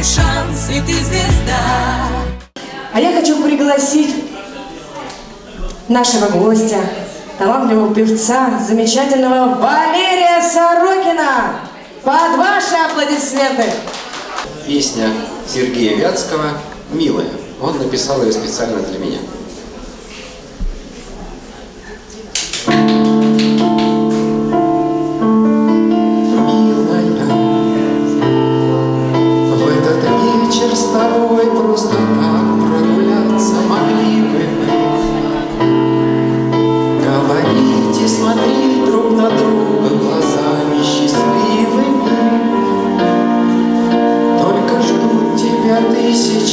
твой шанс, и ты звезда. А я хочу пригласить нашего гостя, талантливого певца, замечательного Валерия Сорокина. Под ваши аплодисменты! Песня Сергея Вятского «Милая». Он написал ее специально для меня.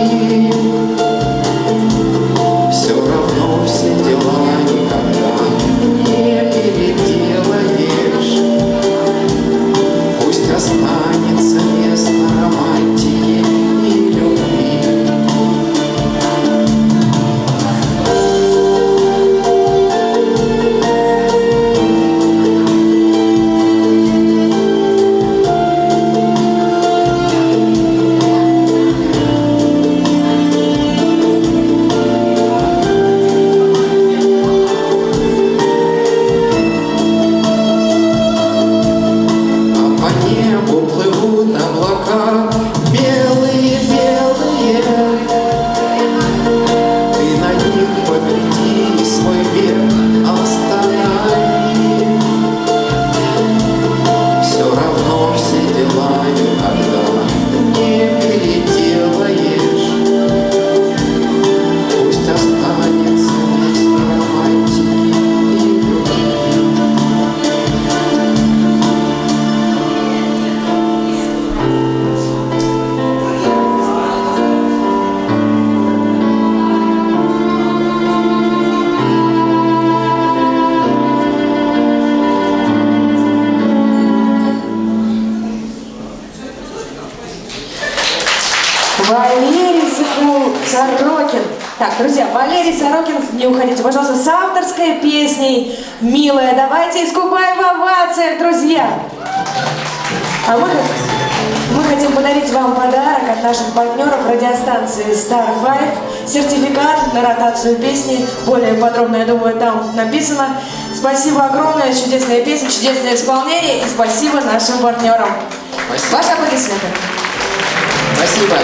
Hallelujah. Валерий Секул, Сорокин. Так, друзья, Валерий Сорокин, не уходите, пожалуйста, с авторской песней «Милая». Давайте искупаем в овациях, друзья. А мы, мы хотим подарить вам подарок от наших партнеров радиостанции Star Five. Сертификат на ротацию песни. Более подробно, я думаю, там написано. Спасибо огромное, чудесная песня, чудесное исполнение. И спасибо нашим партнерам. Спасибо. Ваши аплодисменты. Спасибо.